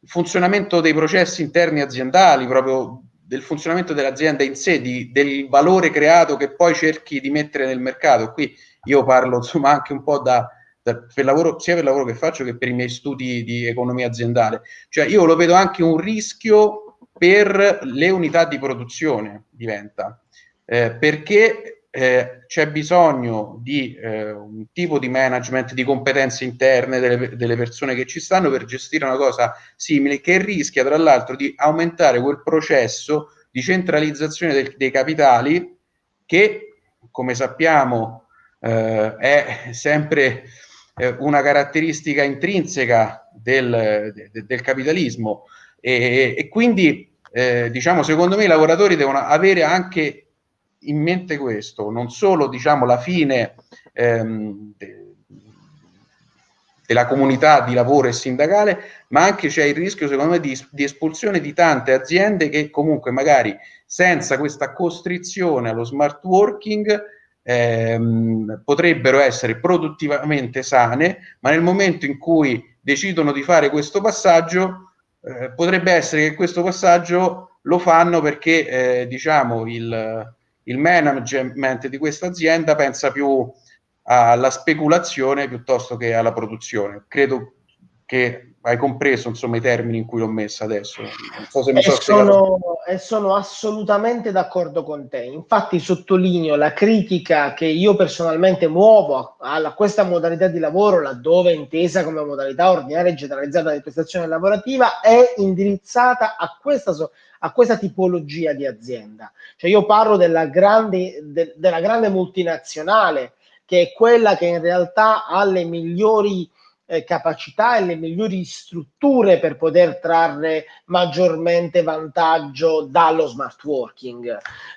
il funzionamento dei processi interni aziendali, proprio del funzionamento dell'azienda in sé, di, del valore creato che poi cerchi di mettere nel mercato. Qui io parlo insomma anche un po' da, per lavoro, sia per il lavoro che faccio che per i miei studi di economia aziendale. Cioè io lo vedo anche un rischio per le unità di produzione, diventa, eh, perché eh, c'è bisogno di eh, un tipo di management, di competenze interne delle, delle, persone che ci stanno per gestire una cosa simile che rischia tra l'altro di aumentare quel processo di centralizzazione del, dei capitali che, come sappiamo, eh, è sempre eh, una caratteristica intrinseca del, de, del capitalismo. E, e quindi eh, diciamo secondo me i lavoratori devono avere anche in mente questo, non solo diciamo la fine ehm, de, della comunità di lavoro e sindacale, ma anche c'è il rischio, secondo me, di, di, espulsione di tante aziende che comunque magari senza questa costrizione allo smart working ehm, potrebbero essere produttivamente sane, ma nel momento in cui decidono di fare questo passaggio, eh, potrebbe essere che questo passaggio lo fanno perché eh, diciamo il, il management di questa azienda pensa più alla speculazione piuttosto che alla produzione. Credo che hai compreso insomma i termini in cui l'ho messa adesso. Non so se mi so sono, e sono assolutamente d'accordo con te. Infatti sottolineo la critica che io personalmente muovo a, a questa modalità di lavoro, laddove intesa come modalità ordinaria e generalizzata di prestazione lavorativa, è indirizzata a questa, a questa tipologia di azienda. Cioè io parlo della grande, de, della grande multinazionale, che è quella che in realtà ha le migliori eh, capacità e le migliori strutture per poter trarre maggiormente vantaggio dallo smart working.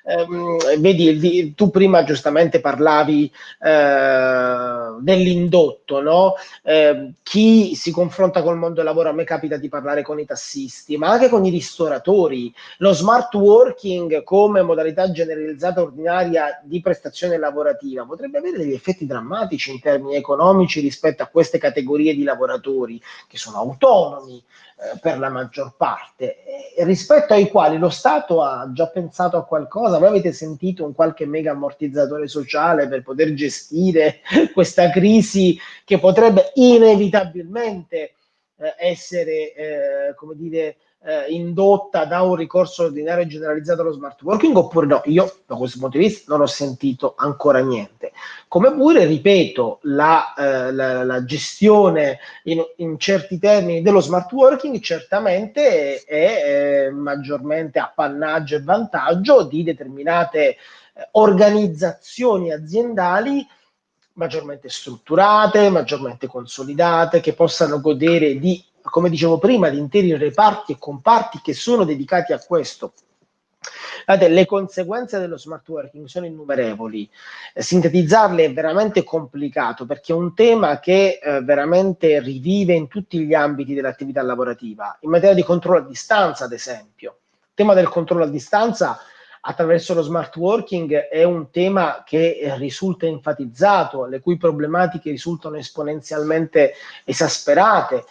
Eh, vedi, tu prima giustamente parlavi eh, dell'indotto, no? Eh, chi si confronta col mondo del lavoro, a me capita di parlare con i tassisti, ma anche con i ristoratori. Lo smart working come modalità generalizzata ordinaria di prestazione lavorativa potrebbe avere degli effetti drammatici in termini economici rispetto a queste categorie categorie di lavoratori che sono autonomi eh, per la maggior parte, e rispetto ai quali lo Stato ha già pensato a qualcosa. Voi avete sentito un qualche mega ammortizzatore sociale per poter gestire questa crisi che potrebbe inevitabilmente eh, essere, eh, come dire, eh, indotta da un ricorso ordinario generalizzato allo smart working oppure no? Io da questo punto di vista non ho sentito ancora niente. Come pure, ripeto, la, eh, la, la gestione in, in, certi termini dello smart working certamente è, è eh, maggiormente appannaggio e vantaggio di determinate eh, organizzazioni aziendali maggiormente strutturate, maggiormente consolidate, che possano godere di come dicevo prima, di interi reparti e comparti che sono dedicati a questo. Guardate, le conseguenze dello smart working sono innumerevoli, eh, sintetizzarle è veramente complicato perché è un tema che eh, veramente rivive in tutti gli ambiti dell'attività lavorativa, in materia di controllo a distanza ad esempio. Il tema del controllo a distanza attraverso lo smart working è un tema che eh, risulta enfatizzato, le cui problematiche risultano esponenzialmente esasperate,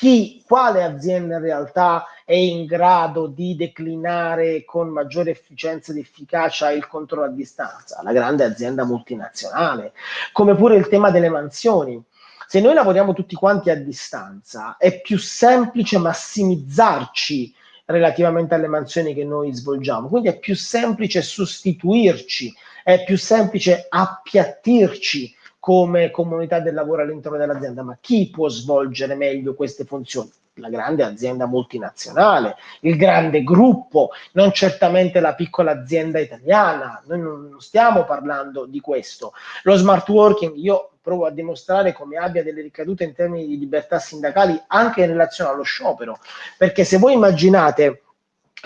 chi, quale azienda in realtà è in grado di declinare con maggiore efficienza ed efficacia il controllo a distanza? La grande azienda multinazionale, come pure il tema delle mansioni. Se noi lavoriamo tutti quanti a distanza, è più semplice massimizzarci relativamente alle mansioni che noi svolgiamo, quindi è più semplice sostituirci, è più semplice appiattirci come comunità del lavoro all'interno dell'azienda, ma chi può svolgere meglio queste funzioni? La grande azienda multinazionale, il grande gruppo, non certamente la piccola azienda italiana. Noi non stiamo parlando di questo. Lo smart working, io provo a dimostrare come abbia delle ricadute in termini di libertà sindacali anche in relazione allo sciopero, perché se voi immaginate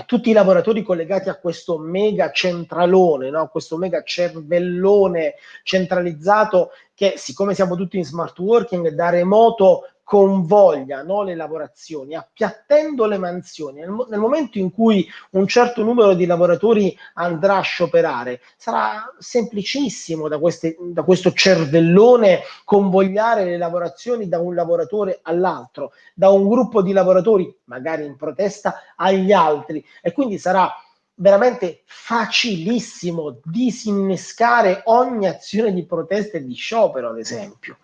tutti i lavoratori collegati a questo mega centralone, no? questo mega cervellone centralizzato che siccome siamo tutti in smart working da remoto convoglia no, le lavorazioni, appiattendo le mansioni. Nel, nel, momento in cui un certo numero di lavoratori andrà a scioperare, sarà semplicissimo da, queste, da questo cervellone convogliare le lavorazioni da un lavoratore all'altro, da un gruppo di lavoratori, magari in protesta, agli altri. E quindi sarà veramente facilissimo disinnescare ogni azione di protesta e di sciopero, ad esempio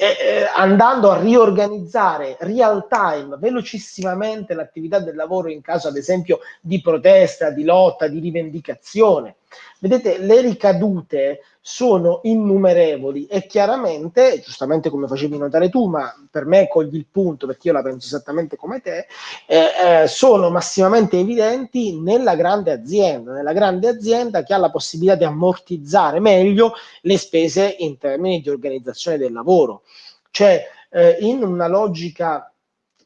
eh, andando a riorganizzare real time, velocissimamente l'attività del lavoro in caso ad esempio di protesta, di lotta, di rivendicazione. Vedete, le ricadute sono innumerevoli e chiaramente, giustamente come facevi notare tu, ma per me cogli il punto perché io la penso esattamente come te, eh, eh, sono massimamente evidenti nella grande azienda, nella grande azienda che ha la possibilità di ammortizzare meglio le spese in termini di organizzazione del lavoro. Cioè, eh, in una logica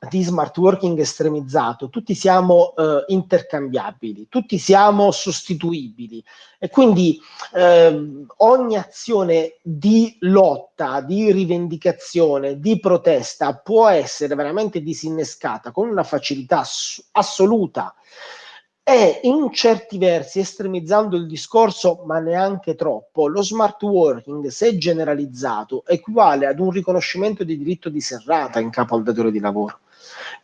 di smart working estremizzato, tutti siamo eh, intercambiabili, tutti siamo sostituibili. E quindi eh, ogni azione di lotta, di rivendicazione, di protesta può essere veramente disinnescata con una facilità ass assoluta. E in certi versi, estremizzando il discorso, ma neanche troppo, lo smart working, se generalizzato, equivale ad un riconoscimento di diritto di serrata in capo al datore di lavoro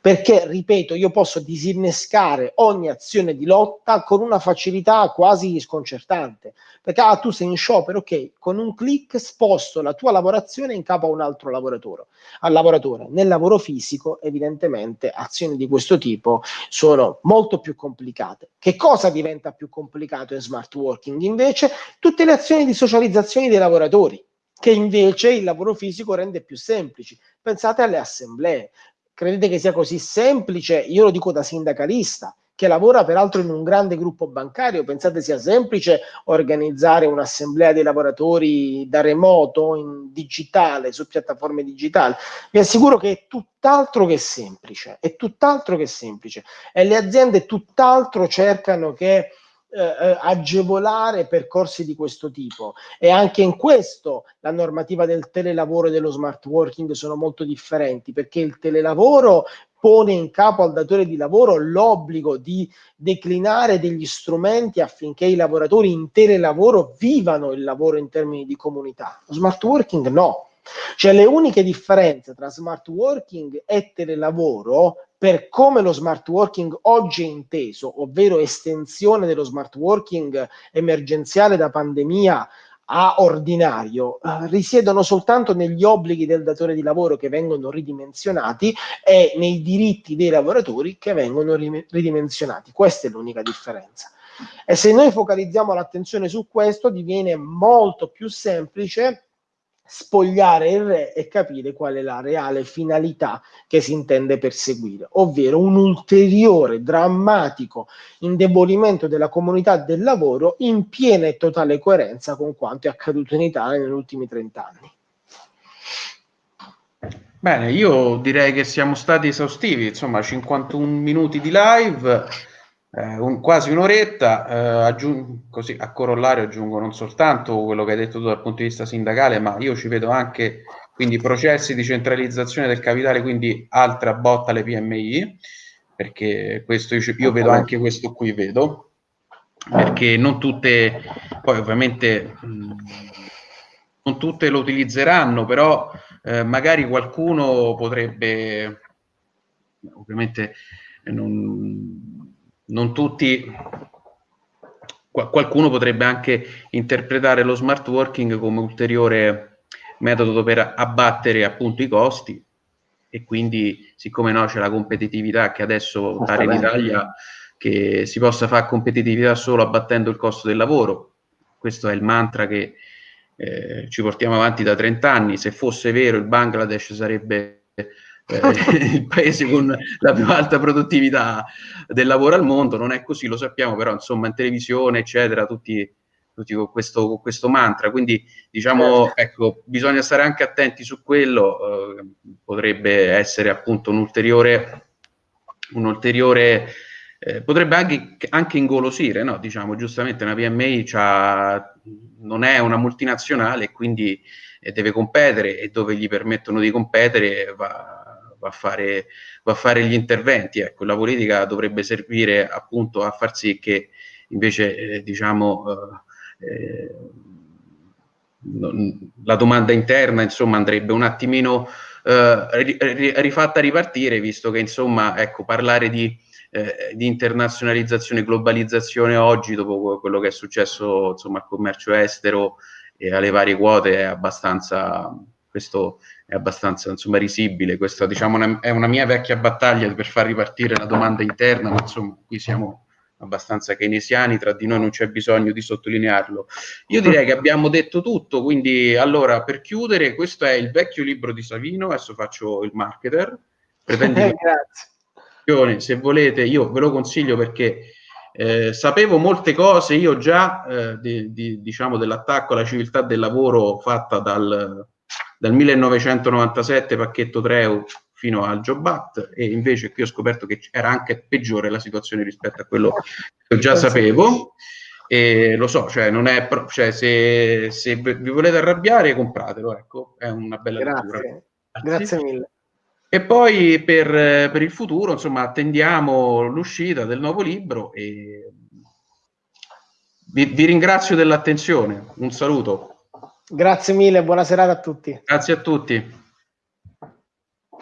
perché, ripeto, io posso disinnescare ogni azione di lotta con una facilità quasi sconcertante, perché ah, tu sei in sciopero, ok, con un clic sposto la tua lavorazione in capo a un altro lavoratore. Al lavoratore. Nel lavoro fisico, evidentemente, azioni di questo tipo sono molto più complicate. Che cosa diventa più complicato in smart working? Invece, tutte le azioni di socializzazione dei lavoratori che invece il lavoro fisico rende più semplici. Pensate alle assemblee, Credete che sia così semplice? Io lo dico da sindacalista, che lavora peraltro in un grande gruppo bancario. Pensate sia semplice organizzare un'assemblea dei lavoratori da remoto, in digitale, su piattaforme digitali? Vi assicuro che è tutt'altro che semplice, è tutt'altro che semplice. E le aziende tutt'altro cercano che eh, eh, agevolare percorsi di questo tipo e anche in questo la normativa del telelavoro e dello smart working sono molto differenti perché il telelavoro pone in capo al datore di lavoro l'obbligo di declinare degli strumenti affinché i lavoratori in telelavoro vivano il lavoro in termini di comunità. Lo smart working no. Cioè le uniche differenze tra smart working e telelavoro per come lo smart working oggi è inteso, ovvero estensione dello smart working emergenziale da pandemia a ordinario eh, risiedono soltanto negli obblighi del datore di lavoro che vengono ridimensionati e nei diritti dei lavoratori che vengono ridimensionati. Questa è l'unica differenza. E se noi focalizziamo l'attenzione su questo, diviene molto più semplice spogliare il re e capire qual è la reale finalità che si intende perseguire, ovvero un ulteriore drammatico indebolimento della comunità del lavoro in piena e totale coerenza con quanto è accaduto in Italia negli ultimi 30 anni. Bene, io direi che siamo stati esaustivi, insomma 51 minuti di live eh, un, quasi un'oretta, eh, così a corollario aggiungo non soltanto quello che hai detto tu dal punto di vista sindacale, ma io ci vedo anche quindi processi di centralizzazione del capitale, quindi altra botta alle PMI, perché questo io, io vedo anche questo qui, vedo, perché non tutte, poi ovviamente mh, non tutte lo utilizzeranno, però eh, magari qualcuno potrebbe, ovviamente non non tutti, qualcuno potrebbe anche interpretare lo smart working come ulteriore metodo per abbattere appunto i costi. E quindi siccome no c'è la competitività che adesso pare in Italia che si possa fare competitività solo abbattendo il costo del lavoro. Questo è il mantra che eh, ci portiamo avanti da 30 anni se fosse vero il Bangladesh sarebbe eh, il paese con la più alta produttività del lavoro al mondo, non è così, lo sappiamo, però insomma in televisione, eccetera, tutti, tutti con, questo, con, questo, mantra, quindi diciamo, certo. ecco, bisogna stare anche attenti su quello, eh, potrebbe essere appunto un ulteriore, un ulteriore eh, potrebbe anche, anche ingolosire, no? diciamo, giustamente una PMI non è una multinazionale, quindi eh, deve competere e dove gli permettono di competere va va a fare, va a fare gli interventi. Ecco, la politica dovrebbe servire appunto a far sì che invece eh, diciamo eh, eh non, la domanda interna insomma andrebbe un attimino eh, rifatta ripartire visto che insomma ecco parlare di, eh, di internazionalizzazione globalizzazione oggi dopo quello che è successo insomma al commercio estero e alle varie quote è abbastanza questo è abbastanza insomma, risibile. Questa diciamo, una, è una mia vecchia battaglia per far ripartire la domanda interna, ma insomma qui siamo abbastanza keynesiani, tra di noi non c'è bisogno di sottolinearlo. Io direi che abbiamo detto tutto, quindi allora per chiudere, questo è il vecchio libro di Savino, adesso faccio il marketer. Grazie. Se volete, io ve lo consiglio perché eh, sapevo molte cose io già eh, di, di, diciamo dell'attacco alla civiltà del lavoro fatta dal, dal 1997 pacchetto Treu fino al Job Act e invece qui ho scoperto che era anche peggiore la situazione rispetto a quello che già sapevo e lo so, cioè non è pro- cioè se, se, vi volete arrabbiare compratelo, ecco, è una bella Grazie. lettura. Grazie mille. E poi per, per, il futuro, insomma, attendiamo l'uscita del nuovo libro e vi, vi ringrazio dell'attenzione. Un saluto. Grazie mille, buona serata a tutti. Grazie a tutti.